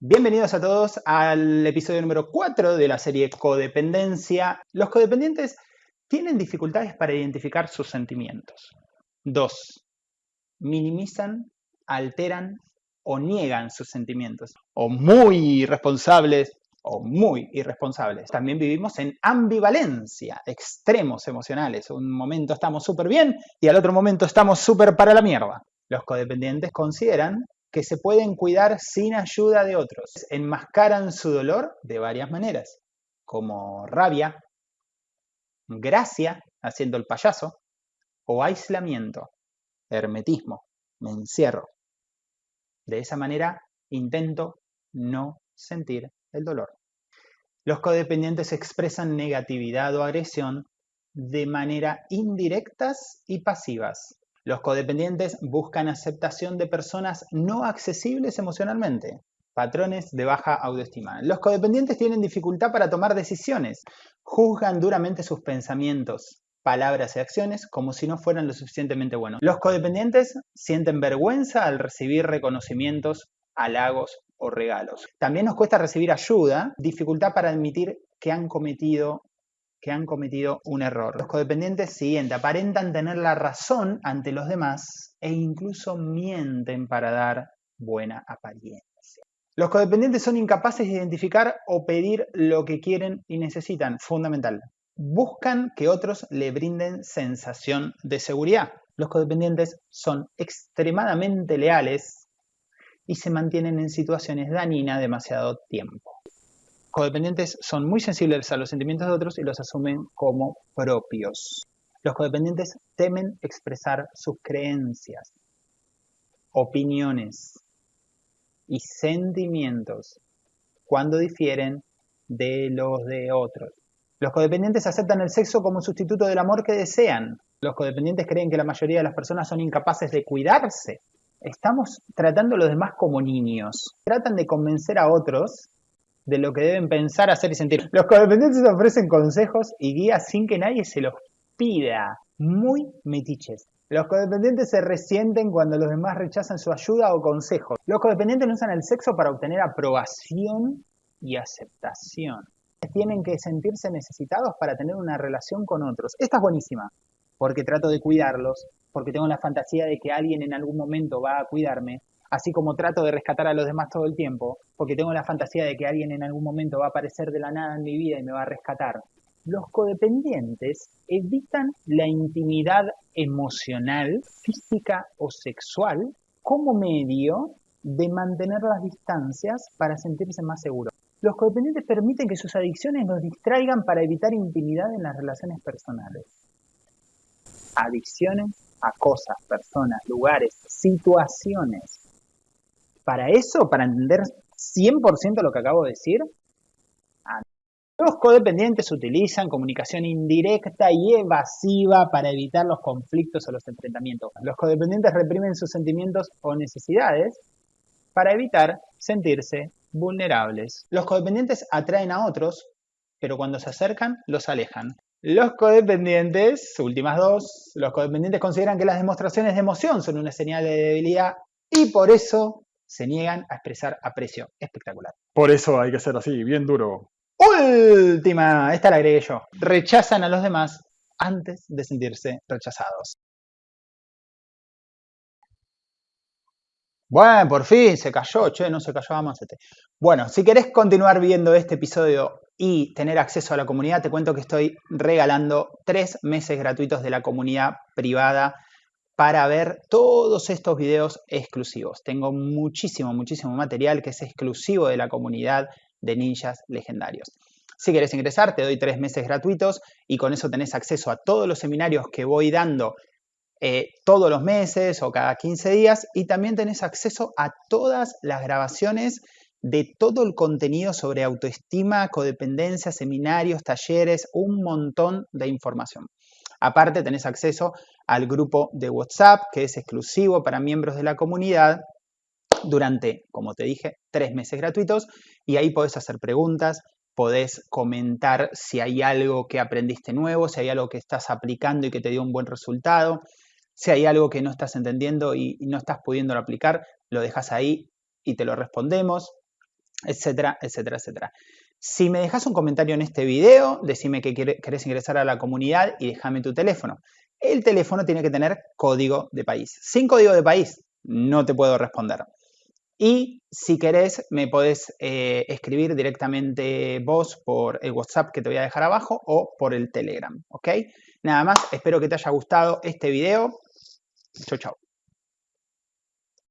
Bienvenidos a todos al episodio número 4 de la serie Codependencia. Los codependientes tienen dificultades para identificar sus sentimientos. 2. Minimizan, alteran o niegan sus sentimientos. O muy irresponsables o muy irresponsables. También vivimos en ambivalencia, extremos emocionales. Un momento estamos súper bien y al otro momento estamos súper para la mierda. Los codependientes consideran que se pueden cuidar sin ayuda de otros. Enmascaran su dolor de varias maneras, como rabia, gracia, haciendo el payaso, o aislamiento, hermetismo, me encierro. De esa manera intento no sentir el dolor. Los codependientes expresan negatividad o agresión de manera indirectas y pasivas, los codependientes buscan aceptación de personas no accesibles emocionalmente, patrones de baja autoestima. Los codependientes tienen dificultad para tomar decisiones, juzgan duramente sus pensamientos, palabras y acciones como si no fueran lo suficientemente buenos. Los codependientes sienten vergüenza al recibir reconocimientos, halagos o regalos. También nos cuesta recibir ayuda, dificultad para admitir que han cometido que han cometido un error. Los codependientes siguiente aparentan tener la razón ante los demás e incluso mienten para dar buena apariencia. Los codependientes son incapaces de identificar o pedir lo que quieren y necesitan, fundamental. Buscan que otros le brinden sensación de seguridad. Los codependientes son extremadamente leales y se mantienen en situaciones dañinas demasiado tiempo codependientes son muy sensibles a los sentimientos de otros y los asumen como propios. Los codependientes temen expresar sus creencias, opiniones y sentimientos cuando difieren de los de otros. Los codependientes aceptan el sexo como sustituto del amor que desean. Los codependientes creen que la mayoría de las personas son incapaces de cuidarse. Estamos tratando a los demás como niños. Tratan de convencer a otros de lo que deben pensar, hacer y sentir. Los codependientes ofrecen consejos y guías sin que nadie se los pida. Muy metiches. Los codependientes se resienten cuando los demás rechazan su ayuda o consejos. Los codependientes no usan el sexo para obtener aprobación y aceptación. Tienen que sentirse necesitados para tener una relación con otros. Esta es buenísima, porque trato de cuidarlos, porque tengo la fantasía de que alguien en algún momento va a cuidarme, así como trato de rescatar a los demás todo el tiempo, porque tengo la fantasía de que alguien en algún momento va a aparecer de la nada en mi vida y me va a rescatar. Los codependientes evitan la intimidad emocional, física o sexual como medio de mantener las distancias para sentirse más seguros. Los codependientes permiten que sus adicciones los distraigan para evitar intimidad en las relaciones personales. Adicciones a cosas, personas, lugares, situaciones para eso, para entender 100% lo que acabo de decir, los codependientes utilizan comunicación indirecta y evasiva para evitar los conflictos o los enfrentamientos. Los codependientes reprimen sus sentimientos o necesidades para evitar sentirse vulnerables. Los codependientes atraen a otros, pero cuando se acercan, los alejan. Los codependientes, últimas dos, los codependientes consideran que las demostraciones de emoción son una señal de debilidad y por eso se niegan a expresar aprecio. Espectacular. Por eso hay que ser así, bien duro. Última, esta la agregué yo. Rechazan a los demás antes de sentirse rechazados. Bueno, por fin se cayó, che, no se cayó, vamos este. Bueno, si querés continuar viendo este episodio y tener acceso a la comunidad, te cuento que estoy regalando tres meses gratuitos de la comunidad privada para ver todos estos videos exclusivos. Tengo muchísimo, muchísimo material que es exclusivo de la comunidad de ninjas legendarios. Si quieres ingresar, te doy tres meses gratuitos y con eso tenés acceso a todos los seminarios que voy dando eh, todos los meses o cada 15 días y también tenés acceso a todas las grabaciones de todo el contenido sobre autoestima, codependencia, seminarios, talleres, un montón de información. Aparte tenés acceso al grupo de WhatsApp que es exclusivo para miembros de la comunidad durante, como te dije, tres meses gratuitos y ahí podés hacer preguntas, podés comentar si hay algo que aprendiste nuevo, si hay algo que estás aplicando y que te dio un buen resultado, si hay algo que no estás entendiendo y no estás pudiendo aplicar, lo dejas ahí y te lo respondemos. Etcétera, etcétera, etcétera. Si me dejas un comentario en este video, decime que querés ingresar a la comunidad y déjame tu teléfono. El teléfono tiene que tener código de país. Sin código de país no te puedo responder. Y si querés, me podés eh, escribir directamente vos por el WhatsApp que te voy a dejar abajo o por el Telegram, ¿ok? Nada más, espero que te haya gustado este video. Chau, chau.